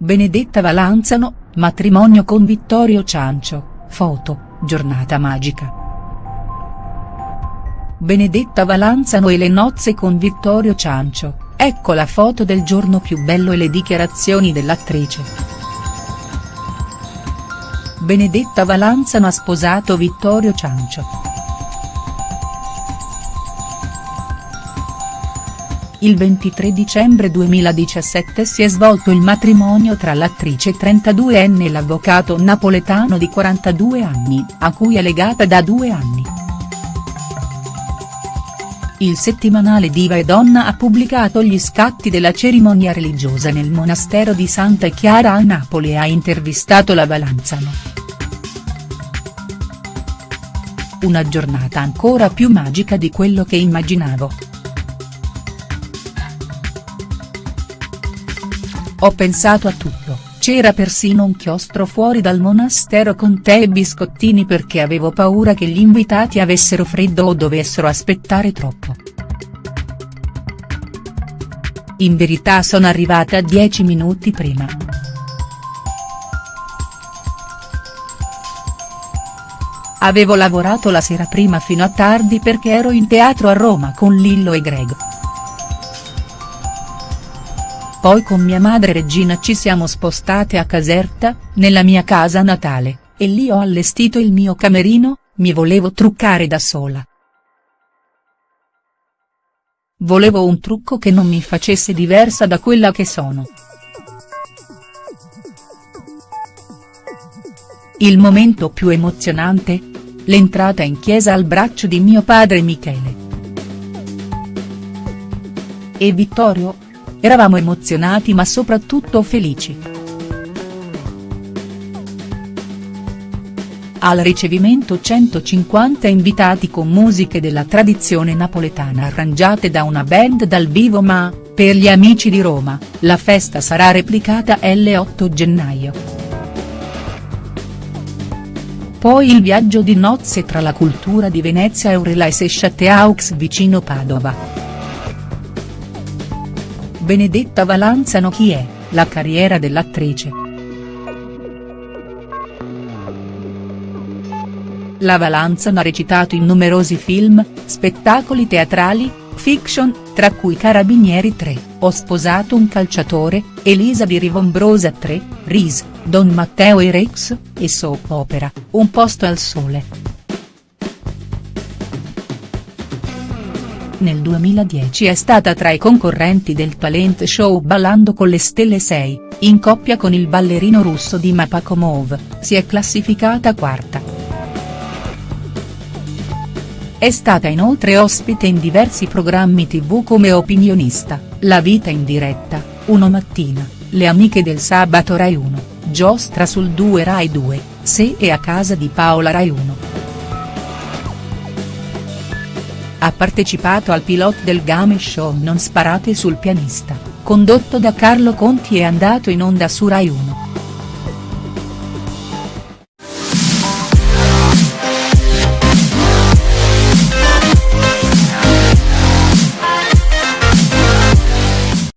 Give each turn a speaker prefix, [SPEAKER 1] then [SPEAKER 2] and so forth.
[SPEAKER 1] Benedetta Valanzano, matrimonio con Vittorio Ciancio, foto, giornata magica. Benedetta Valanzano e le nozze con Vittorio Ciancio, ecco la foto del giorno più bello e le dichiarazioni dell'attrice. Benedetta Valanzano ha sposato Vittorio Ciancio. Il 23 dicembre 2017 si è svolto il matrimonio tra l'attrice 32enne e l'avvocato napoletano di 42 anni, a cui è legata da due anni. Il settimanale Diva e Donna ha pubblicato gli scatti della cerimonia religiosa nel monastero di Santa Chiara a Napoli e ha intervistato la Valanzano. Una giornata ancora più magica di quello che immaginavo. Ho pensato a tutto, c'era persino un chiostro fuori dal monastero con tè e biscottini perché avevo paura che gli invitati avessero freddo o dovessero aspettare troppo. In verità sono arrivata dieci minuti prima. Avevo lavorato la sera prima fino a tardi perché ero in teatro a Roma con Lillo e Grego. Poi con mia madre Regina ci siamo spostate a Caserta, nella mia casa natale, e lì ho allestito il mio camerino, mi volevo truccare da sola. Volevo un trucco che non mi facesse diversa da quella che sono. Il momento più emozionante? L'entrata in chiesa al braccio di mio padre Michele. E Vittorio? Eravamo emozionati ma soprattutto felici. Al ricevimento 150 invitati con musiche della tradizione napoletana arrangiate da una band dal vivo ma, per gli amici di Roma, la festa sarà replicata l'8 gennaio. Poi il viaggio di nozze tra la cultura di Venezia e Eurelais e Châteaux vicino Padova. Benedetta Valanzano Chi è, la carriera dell'attrice. La Valanzano ha recitato in numerosi film, spettacoli teatrali, fiction, tra cui Carabinieri 3, Ho sposato un calciatore, Elisa di Rivombrosa 3, Ris, Don Matteo e Rex, e soap opera, Un posto al sole. Nel 2010 è stata tra i concorrenti del talent show Ballando con le stelle 6, in coppia con il ballerino russo Dima Pakomov, si è classificata quarta. È stata inoltre ospite in diversi programmi tv come opinionista, La vita in diretta, Uno mattina, Le amiche del sabato Rai 1, Giostra sul 2 Rai 2, Se e a casa di Paola Rai 1. Ha partecipato al pilot del game show Non sparate sul pianista, condotto da Carlo Conti e andato in onda su Rai 1.